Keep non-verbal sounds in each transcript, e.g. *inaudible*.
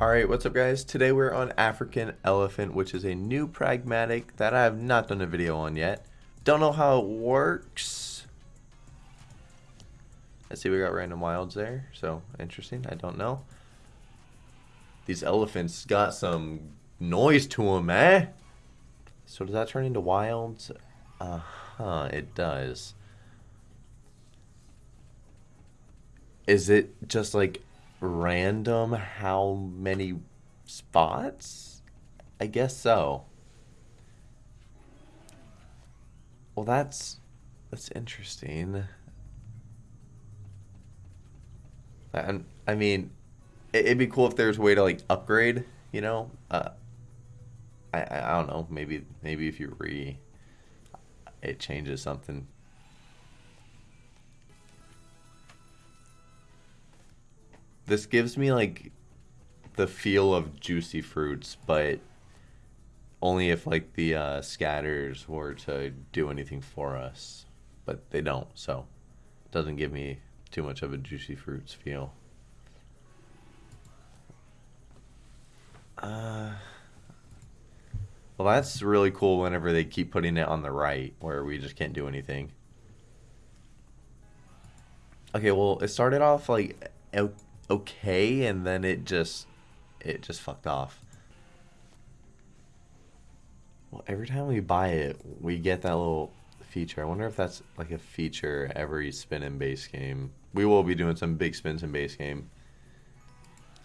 Alright, what's up guys? Today we're on African Elephant, which is a new pragmatic that I have not done a video on yet. Don't know how it works. Let's see, we got random wilds there, so interesting, I don't know. These elephants got some noise to them, eh? So does that turn into wilds? Uh-huh, it does. Is it just like random how many spots? I guess so. Well, that's that's interesting. And I mean, it'd be cool if there's a way to like upgrade. You know, uh, I I don't know. Maybe maybe if you re, it changes something. This gives me like the feel of juicy fruits, but only if like the uh, scatters were to do anything for us, but they don't, so it doesn't give me too much of a juicy fruits feel. Uh, well, that's really cool whenever they keep putting it on the right, where we just can't do anything. Okay, well, it started off like okay, and then it just it just fucked off. Well, every time we buy it, we get that little feature. I wonder if that's like a feature every spin in base game. We will be doing some big spins in base game.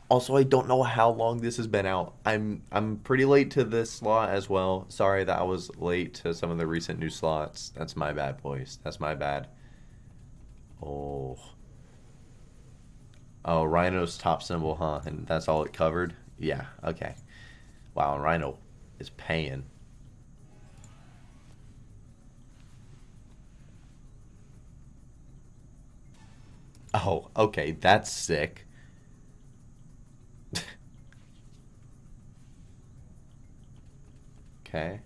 Also, I don't know how long this has been out. I'm I'm pretty late to this slot as well. Sorry that I was late to some of the recent new slots. That's my bad, boys. That's my bad. Oh. Oh, Rhino's top symbol, huh? And that's all it covered? Yeah, okay. Wow, Rhino is paying. Oh, okay, that's sick. *laughs* okay.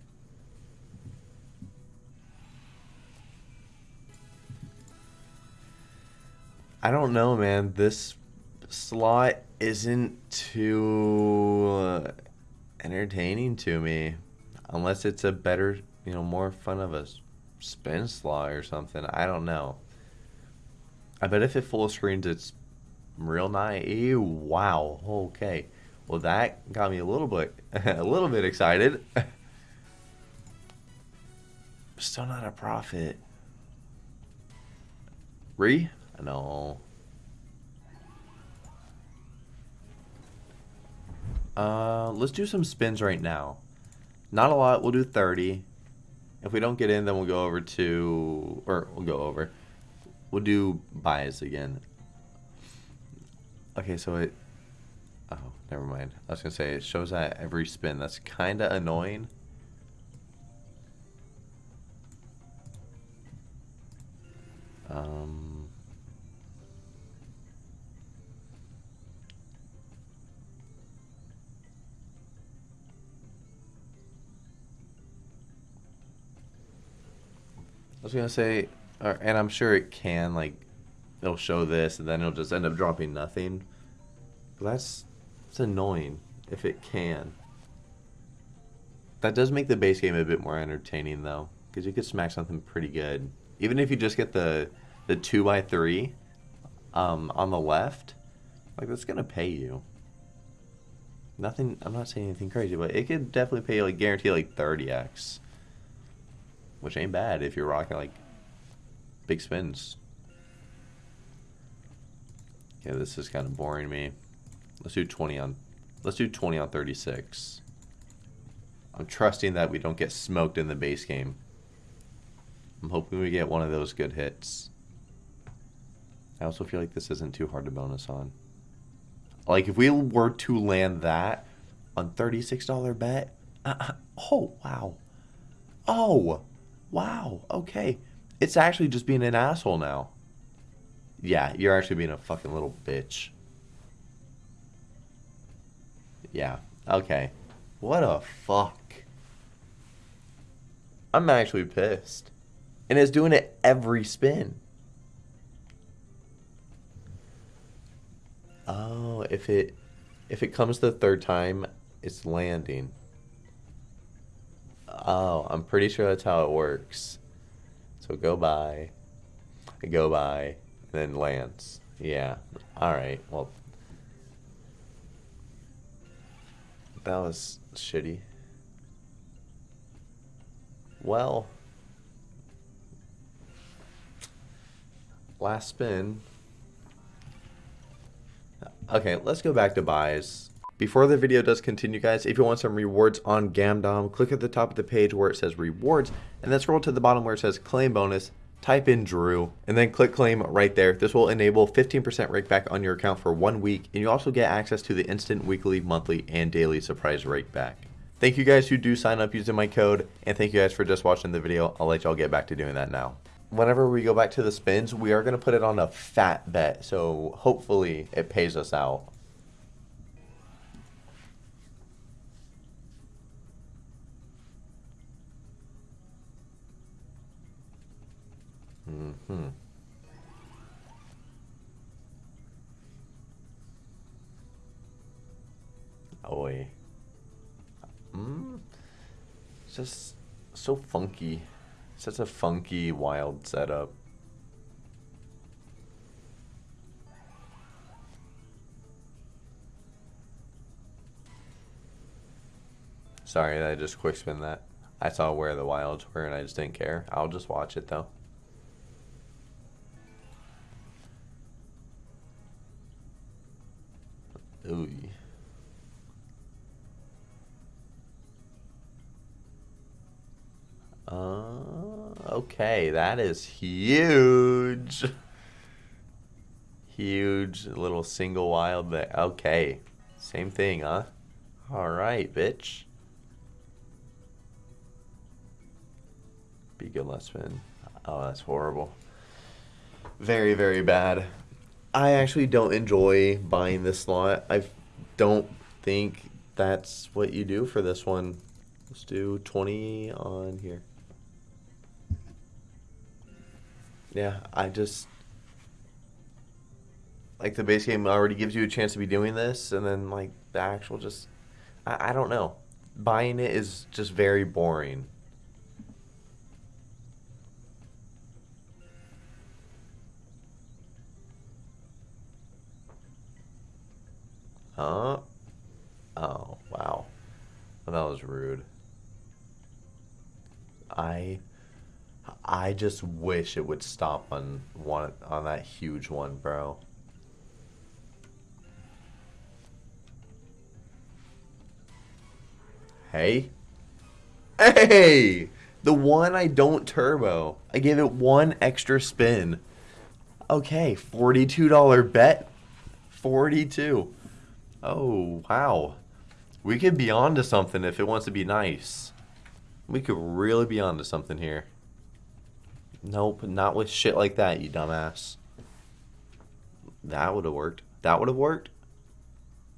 I don't know, man. This slot isn't too uh, entertaining to me unless it's a better, you know, more fun of a spin slot or something. I don't know. I bet if it full screens, it's real nice. Wow. Okay. Well, that got me a little bit, *laughs* a little bit excited. *laughs* Still not a profit. Re? No. Uh, let's do some spins right now. Not a lot. We'll do 30. If we don't get in, then we'll go over to... Or we'll go over. We'll do buys again. Okay, so it... Oh, never mind. I was going to say, it shows that every spin. That's kind of annoying. Um... was gonna say, uh, and I'm sure it can like, it'll show this, and then it'll just end up dropping nothing. But that's it's annoying if it can. That does make the base game a bit more entertaining though, because you could smack something pretty good, even if you just get the the two by three, um, on the left. Like that's gonna pay you. Nothing. I'm not saying anything crazy, but it could definitely pay like guarantee like 30x which ain't bad if you're rocking like big spins. Yeah, this is kind of boring me. Let's do 20 on, let's do 20 on 36. I'm trusting that we don't get smoked in the base game. I'm hoping we get one of those good hits. I also feel like this isn't too hard to bonus on. Like, if we were to land that on $36 bet, uh, oh, wow. Oh, Wow, okay. It's actually just being an asshole now. Yeah, you're actually being a fucking little bitch. Yeah, okay. What a fuck. I'm actually pissed. And it's doing it every spin. Oh, if it... if it comes the third time, it's landing. Oh, I'm pretty sure that's how it works. So go by, go by, then lands. Yeah. All right. Well, that was shitty. Well, last spin. Okay, let's go back to buys. Before the video does continue, guys, if you want some rewards on Gamdom, click at the top of the page where it says rewards, and then scroll to the bottom where it says claim bonus, type in Drew, and then click claim right there. This will enable 15% rake back on your account for one week, and you also get access to the instant weekly, monthly, and daily surprise rake back. Thank you guys who do sign up using my code, and thank you guys for just watching the video. I'll let y'all get back to doing that now. Whenever we go back to the spins, we are going to put it on a fat bet, so hopefully it pays us out. Mm-hmm. Oi. Mm. It's just so funky. Such a funky, wild setup. Sorry I just quick spin that. I saw where the wilds were and I just didn't care. I'll just watch it though. Ooh. Uh, okay, that is huge. Huge little single wild there. Okay, same thing, huh? All right, bitch. Be good last spin. Oh, that's horrible. Very, very bad. I actually don't enjoy buying this slot. I don't think that's what you do for this one. Let's do 20 on here. Yeah, I just like the base game already gives you a chance to be doing this, and then like the actual just I, I don't know. Buying it is just very boring. Huh? Oh, wow. Well, that was rude. I I just wish it would stop on one on that huge one, bro. Hey. Hey! The one I don't turbo. I gave it one extra spin. Okay, $42 bet. 42. Oh, wow. We could be on to something if it wants to be nice. We could really be on to something here. Nope, not with shit like that, you dumbass. That would have worked. That would have worked.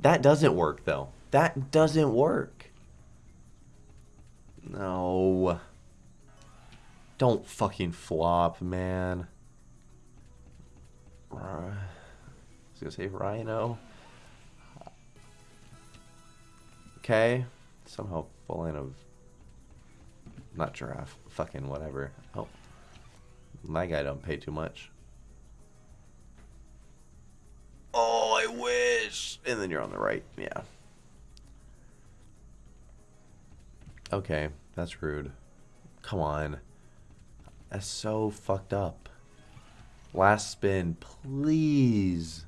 That doesn't work, though. That doesn't work. No. Don't fucking flop, man. I was gonna say Rhino. Okay. Somehow falling of... Not giraffe. Fucking whatever. Oh. My guy don't pay too much. Oh, I wish. And then you're on the right. Yeah. Okay. That's rude. Come on. That's so fucked up. Last spin, please.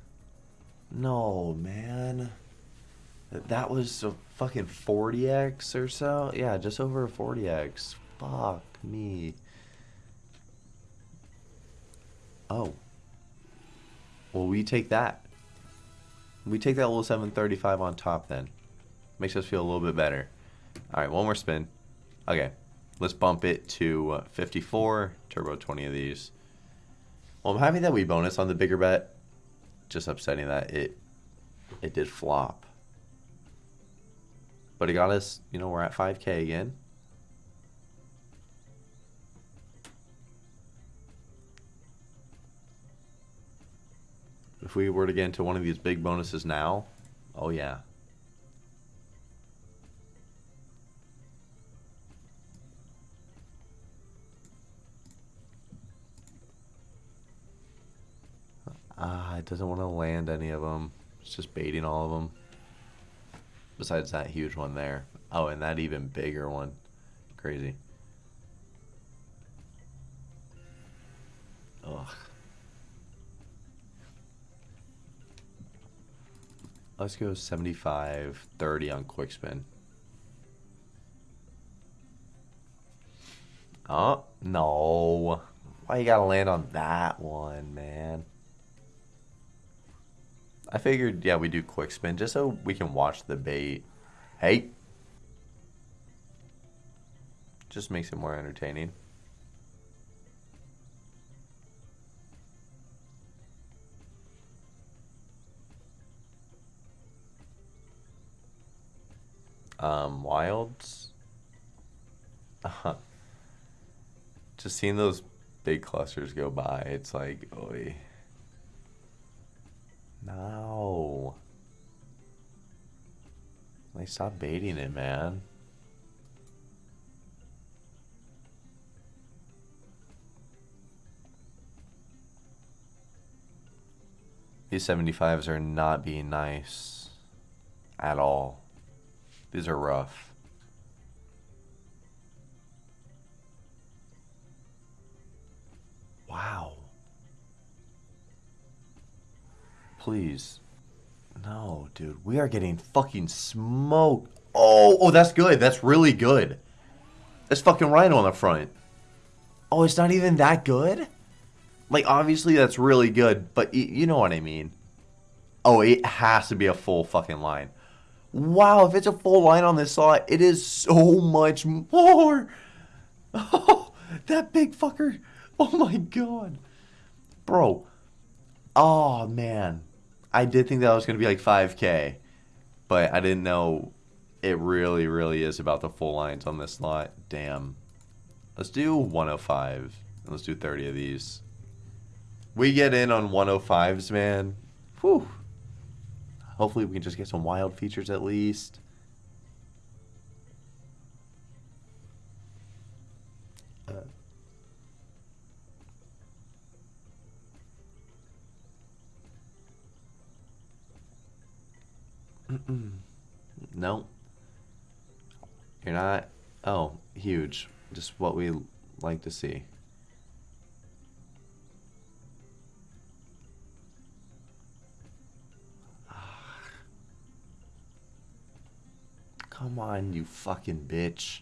No, man. That was a fucking 40x or so? Yeah, just over a 40x. Fuck me. Oh. Well, we take that. We take that little 735 on top then. Makes us feel a little bit better. Alright, one more spin. Okay. Let's bump it to uh, 54. Turbo 20 of these. Well, I'm happy that we bonus on the bigger bet. Just upsetting that it it did flop. But it got us, you know, we're at 5K again. If we were to get into one of these big bonuses now, oh yeah. Ah, it doesn't want to land any of them. It's just baiting all of them. Besides that huge one there. Oh, and that even bigger one. Crazy. Ugh. Let's go 75, 30 on quick spin. Oh, no. Why you gotta land on that one, man? I figured, yeah, we do quick spin just so we can watch the bait. Hey. Just makes it more entertaining. Um, wilds. Uh *laughs* -huh. just seeing those big clusters go by, it's like, oi. No. Like, stop baiting it, man. These 75s are not being nice at all. These are rough. Wow. Please. No, dude. We are getting fucking smoked. Oh, oh, that's good. That's really good. That's fucking rhino on the front. Oh, it's not even that good? Like, obviously that's really good, but you know what I mean. Oh, it has to be a full fucking line. Wow, if it's a full line on this slot, it is so much more. Oh, *laughs* that big fucker. Oh my god. Bro. Oh, man. I did think that was going to be like 5k, but I didn't know it really, really is about the full lines on this lot. Damn. Let's do 105. Let's do 30 of these. We get in on 105s, man. Whew. Hopefully we can just get some wild features at least. No. You're not. Oh, huge. Just what we like to see. Ah. Come on, you fucking bitch.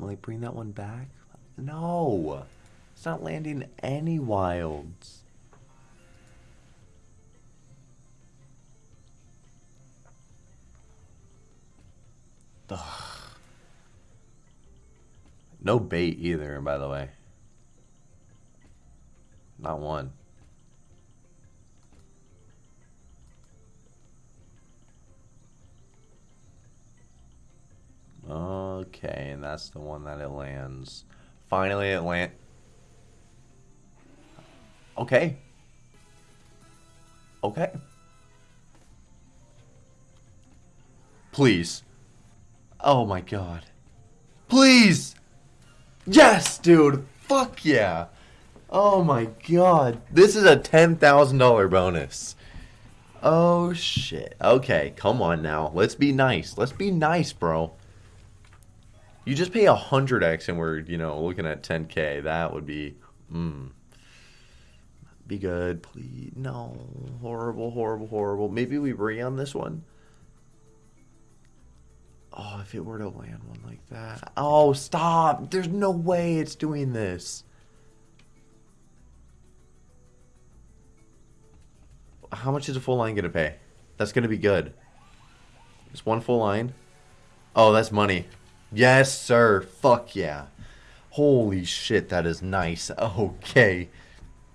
Oh, like bring that one back? No, it's not landing any wilds. Ugh. No bait either, by the way. Not one. Oh. Okay, and that's the one that it lands. Finally it land... Okay. Okay. Please. Oh my god. Please! Yes, dude. Fuck yeah. Oh my god. This is a $10,000 bonus. Oh shit. Okay, come on now. Let's be nice. Let's be nice, bro. You just pay a 100x and we're, you know, looking at 10k. That would be, mm. Be good, please. No. Horrible, horrible, horrible. Maybe we re on this one. Oh, if it were to land one like that. Oh, stop. There's no way it's doing this. How much is a full line going to pay? That's going to be good. Just one full line. Oh, that's money. Yes, sir. Fuck yeah. Holy shit, that is nice. *laughs* Okay.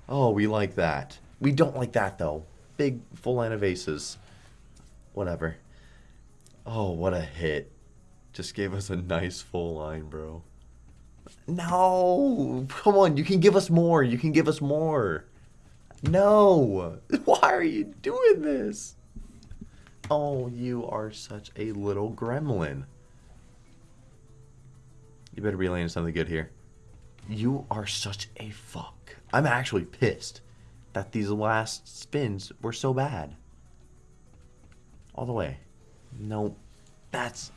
Oh, we like that. We don't like that, though. Big full line of aces. Whatever. Oh, what a hit. Just gave us a nice full line, bro. No! Come on, you can give us more. You can give us more. No! *laughs* Why are you doing this? Oh, you are such a little gremlin. You better be landing something good here. You are such a fuck. I'm actually pissed that these last spins were so bad. All the way. No, that's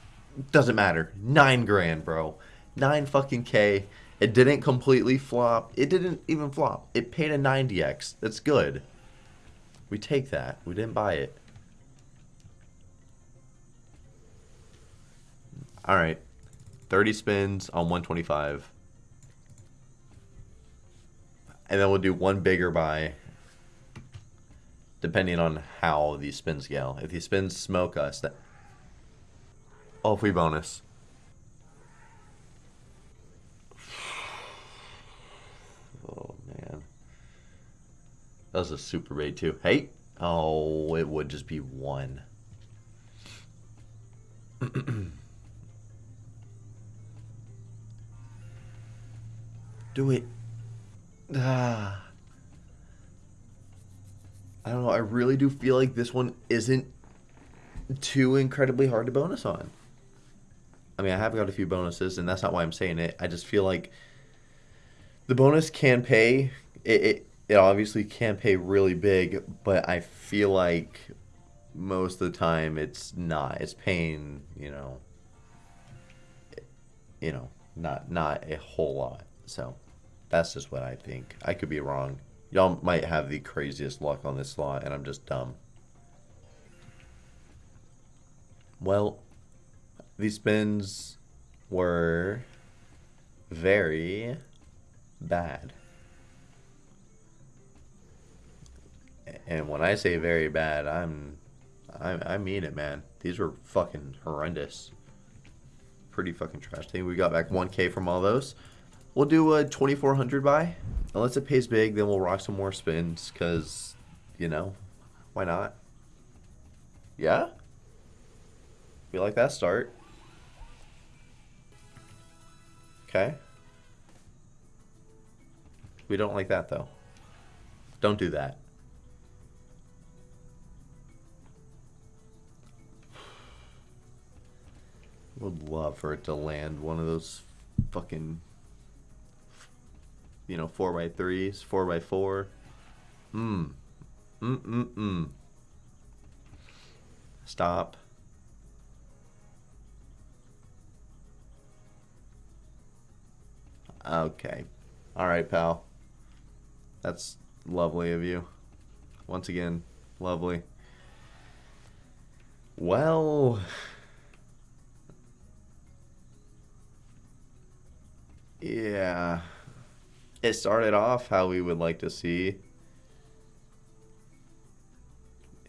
doesn't matter. Nine grand, bro. Nine fucking K. It didn't completely flop. It didn't even flop. It paid a 90x. That's good. We take that. We didn't buy it. All right. 30 spins on 125. And then we'll do one bigger buy depending on how these spins go. If these spins smoke us, that Oh, free bonus. Oh man. That was a super bait too. Hey. Oh, it would just be one. *clears throat* Do it. Ah. I don't know. I really do feel like this one isn't too incredibly hard to bonus on. I mean, I have got a few bonuses, and that's not why I'm saying it. I just feel like the bonus can pay. It, it, it obviously can pay really big, but I feel like most of the time it's not. It's paying, you know, you know, not not a whole lot. So that's just what I think. I could be wrong. Y'all might have the craziest luck on this slot, and I'm just dumb. Well, these spins were very bad. And when I say very bad, I'm I, I mean it, man. These were fucking horrendous. Pretty fucking trash. I think we got back 1k from all those. We'll do a 2400 buy. Unless it pays big, then we'll rock some more spins because, you know, why not? Yeah? We like that start. Okay. We don't like that, though. Don't do that. *sighs* Would love for it to land one of those fucking, you know, 4x3s, 4x4. Mmm. Mm-mm-mm. Stop. Okay. All right, pal. That's lovely of you. Once again, lovely. Well, yeah. It started off how we would like to see.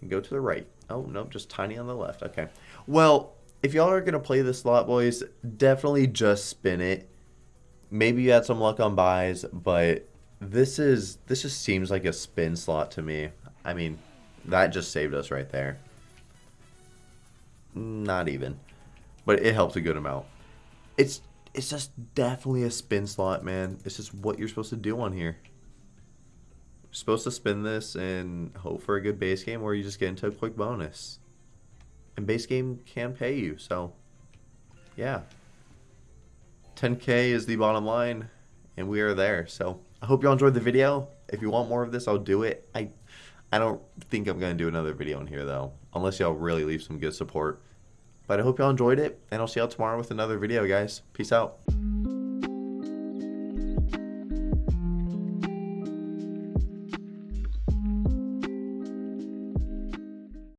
And go to the right. Oh, no, just tiny on the left. Okay. Well, if y'all are going to play this slot, boys, definitely just spin it maybe you had some luck on buys, but this is this just seems like a spin slot to me. I mean, that just saved us right there. Not even. But it helps a good amount. It's it's just definitely a spin slot, man. It's just what you're supposed to do on here. You're supposed to spin this and hope for a good base game or you just get into a quick bonus. And base game can pay you, so yeah. 10k is the bottom line and we are there so i hope y'all enjoyed the video if you want more of this i'll do it i i don't think i'm gonna do another video in here though unless y'all really leave some good support but i hope y'all enjoyed it and i'll see y'all tomorrow with another video guys. Peace out